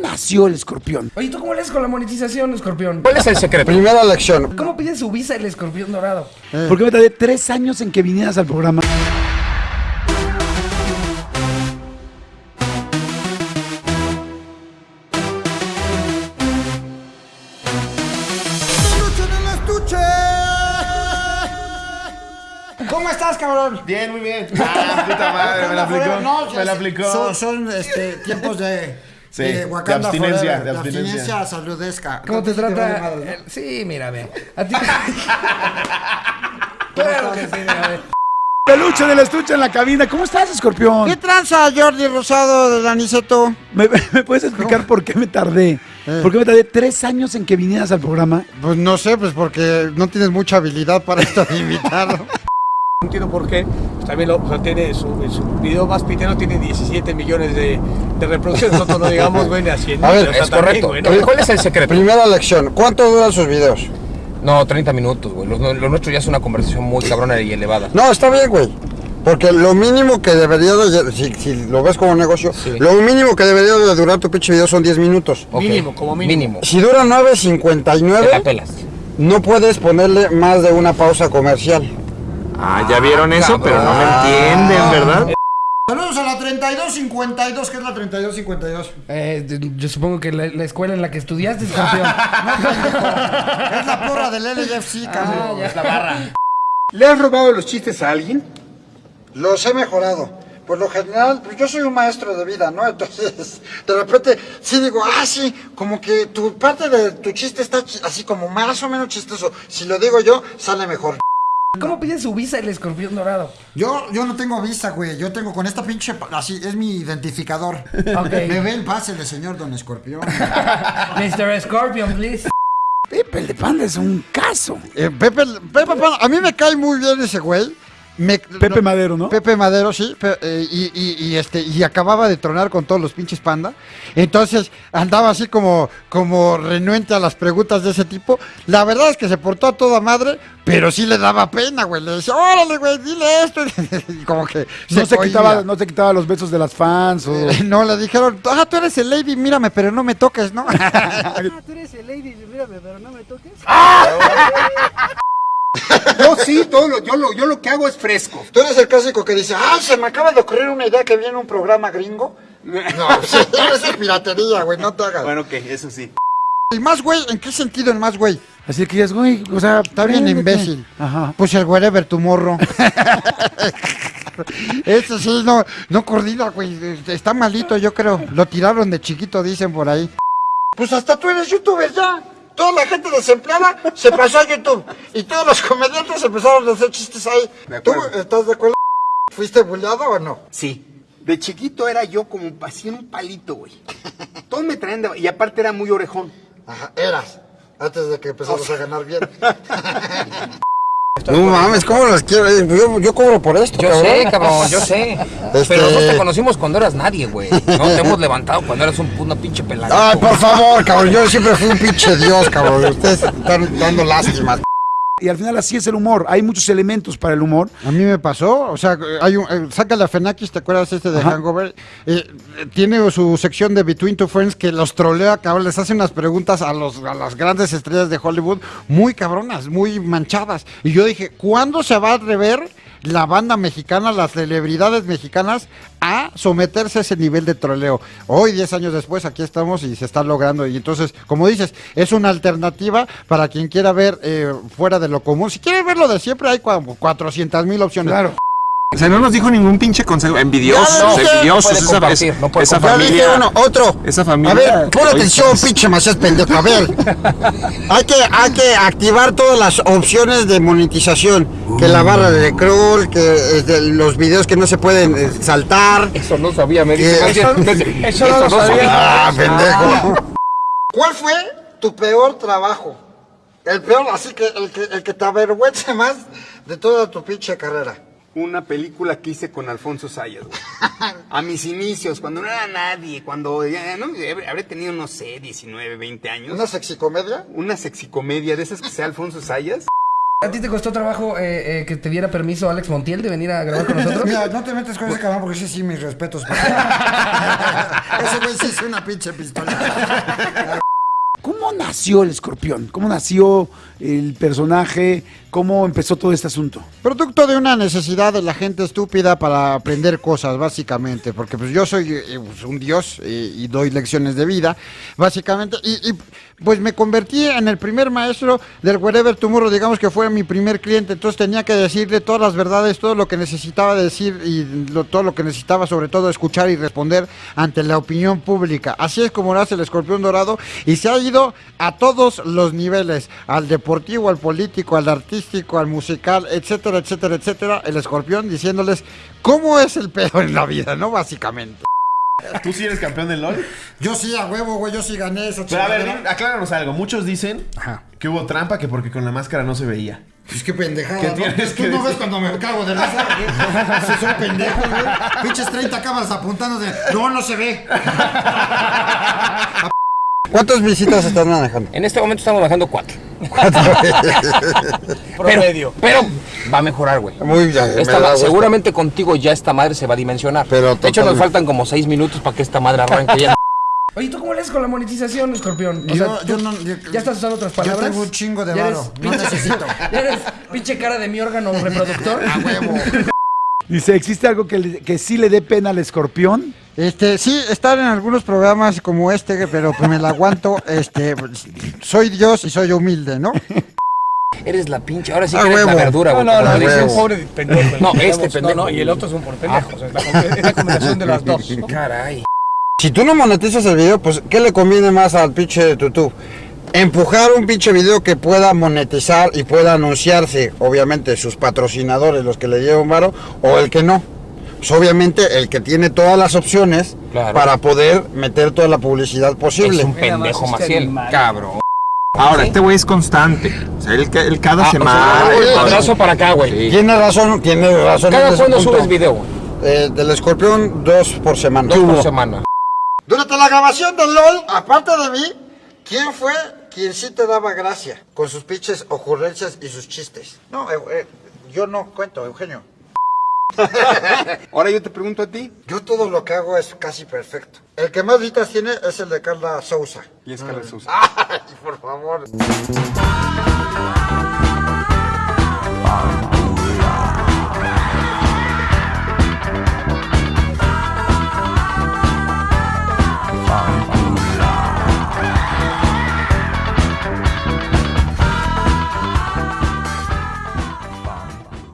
nació el escorpión? Oye, ¿tú cómo le haces con la monetización, escorpión? ¿Cuál es el secreto? Primera lección. ¿Cómo pide su visa el escorpión dorado? Porque me tardé tres años en que vinieras al programa. ¿Cómo estás, cabrón? Bien, muy bien. Ah, puta madre, me la aplicó. No, me la aplicó. Son, son, este, tiempos de, Sí, de de Wakanda abstinencia, Forever, de de abstinencia. abstinencia saludesca. ¿Cómo te trata? madre, ¿no? el- Sí, mira, ve. A ti. claro que sí, mira, ve. Peluche del estuche en la cabina. ¿Cómo estás, escorpión? ¿Qué tranza, Jordi Rosado de Daniceto? ¿Me, me puedes explicar por qué me tardé? ¿Por qué me tardé tres años en que vinieras al programa? Pues no sé, pues porque no tienes mucha habilidad para esto de invitarlo. No entiendo por qué. También lo, o sea, tiene su, su video más pitero tiene 17 millones de, de reproducciones. Nosotros no digamos, güey, ni a 100 A ver, mil, o sea, Es también, correcto. güey, ¿no? ¿Cuál es el secreto? Primera lección. ¿Cuánto duran sus videos? No, 30 minutos, güey. Lo, lo nuestro ya es una conversación muy cabrona y elevada. No, está bien, güey. Porque lo mínimo que debería de, si, si lo ves como negocio, Sí. lo mínimo que debería de durar tu pinche video son 10 minutos. Mínimo, como mínimo. Si dura Te la 9.59, pelas. no puedes ponerle más de una pausa comercial. Ah, ya vieron eso, pero no me entienden, ¿verdad? Saludos a la 3252, ¿qué es la 3252? Eh, yo supongo que la, la escuela en la que estudiaste, escorpión. Es la porra del LFC, cabrón. ya. La barra. ¿Le has robado los chistes a alguien? Los he mejorado. Por lo general, pues yo soy un maestro de vida, ¿no? Entonces, de repente, sí digo, ah, sí, como que tu parte de tu chiste está así como más o menos chistoso. Si lo digo yo, sale mejor. ¿Cómo pide su visa el escorpión dorado? Yo, yo no tengo visa, güey. Yo tengo con esta pinche, así, es mi identificador. Ok. Me ve el pase de señor Don Escorpión. Mr. Scorpion, please. Pepe, el de Panda es un caso. Eh, Pepe, Pepe, Pan- a mí me cae muy bien ese güey. Me- Pepe Madero, ¿no? Pepe Madero, sí, eh, y, y- y, este, y acababa de tronar con todos los pinches panda. Entonces andaba así como, como renuente a las preguntas de ese tipo. La verdad es que se portó a toda madre, pero sí le daba pena, güey. Le decía, órale, güey, dile esto. y como que No se, quitaba, no se quitaba los besos de las fans o... No, le dijeron, ah, tú eres el lady, mírame, pero no me toques, ¿no? Yo sí, todo lo, yo, lo, yo lo que hago es fresco. Tú eres el clásico que dice, ah, se me acaba de ocurrir una idea que viene un programa gringo. No, eso es piratería, güey, no te hagas. Bueno, ok, eso sí. ¿El más güey? ¿En qué sentido el más güey? Así que dices, güey, o sea... Está bien imbécil. Ajá. Pues el wherever tu morro. Ese sí, no, no coordina, güey. Está malito, yo creo. Lo tiraron de chiquito, dicen por ahí. Pues hasta tú eres youtuber ya. Toda la gente desempleada se pasó a YouTube. Y todos los comediantes empezaron a hacer chistes ahí. ¿Tú estás de acuerdo? ¿Fuiste bulleado o no? Sí. De chiquito era yo como así en un palito, güey. Todos me traían de... Y aparte era muy orejón. Ajá, eras. Antes de que empezaras a ganar bien. No mames, ¿cómo los quiero? Yo, yo cobro por esto, Yo sé, cabrón, yo sé. Este- Pero nosotros te conocimos cuando eras nadie, güey. No te hemos levantado cuando eras un, una pinche pelada. Ay, por favor, cabrón, yo siempre fui un pinche dios, cabrón. Ustedes están dando lástima. Y al final así es el humor. Hay muchos elementos para el humor. A mí me pasó, o sea, hay un, eh, saca la Fenakis, ¿te acuerdas este de Ajá. Hangover? Eh, eh, tiene su sección de Between Two Friends que los trolea, cabrón, les hace unas preguntas a, los, a las grandes estrellas de Hollywood muy cabronas, muy manchadas. Y yo dije, ¿cuándo se va a rever la banda mexicana, las celebridades mexicanas, a someterse a ese nivel de troleo? Hoy, 10 años después, aquí estamos y se está logrando. Y entonces, como dices, es una alternativa para quien quiera ver eh, fuera de lo común. Si quiere verlo de siempre, hay 400 mil opciones. Claro. O sea, no nos dijo ningún pinche consejo. Envidiosos, no, envidiosos. puede esa, compartir, no puede esa familia. uno, otro. Esa familia. A ver, pon atención, pinche macías pendejo. A ver. hay, que, hay que activar todas las opciones de monetización. Que la barra de crawl, que este, los videos que no se pueden eh, saltar. Eso no sabía, me dice. ¿Qué? Eso, no lo sabía. Ah, pendejo. ¿Cuál fue tu peor trabajo? El peor, así que el que, el que te avergüence más de toda tu pinche carrera. Una película que hice con Alfonso Sayas, güey. A mis inicios, cuando no era nadie, cuando ya, ¿no? Habré tenido, no sé, 19, 20 años. ¿Una sexicomedia? Una sexicomedia de esas que sea Alfonso Sayas. ¿A ti te costó trabajo eh, eh, que te diera permiso Alex Montiel de venir a grabar con nosotros? Mira, no te metes con ese cabrón porque ese sí mis respetos. ese güey sí es una pinche pistola. ¿Cómo nació el escorpión? ¿Cómo nació el personaje? ¿Cómo empezó todo este asunto? Producto de una necesidad de la gente estúpida para aprender cosas, básicamente. Porque pues yo soy eh, pues, un dios y doy lecciones de vida, básicamente. Y, y, pues me convertí en el primer maestro del Wherever Tomorrow, digamos que fue mi primer cliente. Entonces tenía que decirle todas las verdades, todo lo que necesitaba decir y lo- todo lo que necesitaba, sobre todo, escuchar y responder ante la opinión pública. Así es como nace el escorpión dorado y se ha ido a todos los niveles: al deportivo, al político, al artístico, al musical, etcétera, etcétera, etcétera. El escorpión diciéndoles cómo es el pedo en la vida, ¿no? Básicamente. ¿Tú sí eres campeón del LOL? Yo sí, a huevo, güey, yo sí gané esa Pero a ver, di- acláranos algo. Muchos dicen Ajá. que hubo trampa que porque con la máscara no se veía. Pues qué pendejada, ¿Qué ¿no? tienes Tú que no decir? ves cuando me cago de risa, güey. Si soy pendejo, güey. Pinches 30 cámaras apuntando de. No, no se ve. ¿Cuántas visitas estás manejando? En este momento estamos bajando cuatro. Promedio. Pero va a mejorar, güey. Muy bien. Esta seguramente contigo ya esta madre se va a dimensionar. Pero de hecho, nos faltan como seis minutos para que esta madre arranque ya. Oye, ¿tú cómo le haces con la monetización, escorpión? O Yo- sea, yo ¿tú no- yo- ¿Ya estás usando otras yo palabras? tengo un chingo de ¿Ya eres varo, no pinche- necesito. ¿Ya eres pinche cara de mi órgano reproductor? A huevo. Dice, ¿existe algo que, le- que sí le dé pena al escorpión? Este, sí, estar en algunos programas como este, pero pues me la aguanto. Este, soy Dios y soy humilde, ¿no? Eres la pinche. Ahora sí Ah, que eres la huevo. verdura, No, güey. no, como no, dices. es un pobre pendejo. No, este pendejo. No, no, y el otro es un pobre pendejo. O sea, la, es la combinación de las dos. ¿no? Caray. Si tú no monetizas el video, pues, ¿qué le conviene más al pinche tutú? Empujar un pinche video que pueda monetizar y pueda anunciarse, obviamente, sus patrocinadores, los que le llevan varo, o el que no. Pues obviamente el que tiene todas las opciones Claro. para poder meter toda la publicidad posible. Es un pendejo este Maciel. animal. Cabrón. Ahora, este güey es constante. O sea, él, ca- él cada Ah, semana. o sea, abrazo para acá, güey. Tiene razón, tiene razón. ¿Cada cuándo subes video, güey? Eh, del escorpión, dos por semana. Dos por semana. Durante la grabación del LOL, aparte de mí, ¿quién fue quien sí te daba gracia con sus pinches ocurrencias y sus chistes? No, eh, eh, yo no cuento, Eugenio. Ahora yo te pregunto a ti. Yo todo lo que hago es casi perfecto. El que más vistas tiene es el de Carla Sousa. Y es Carlos Sousa. Ay, por favor.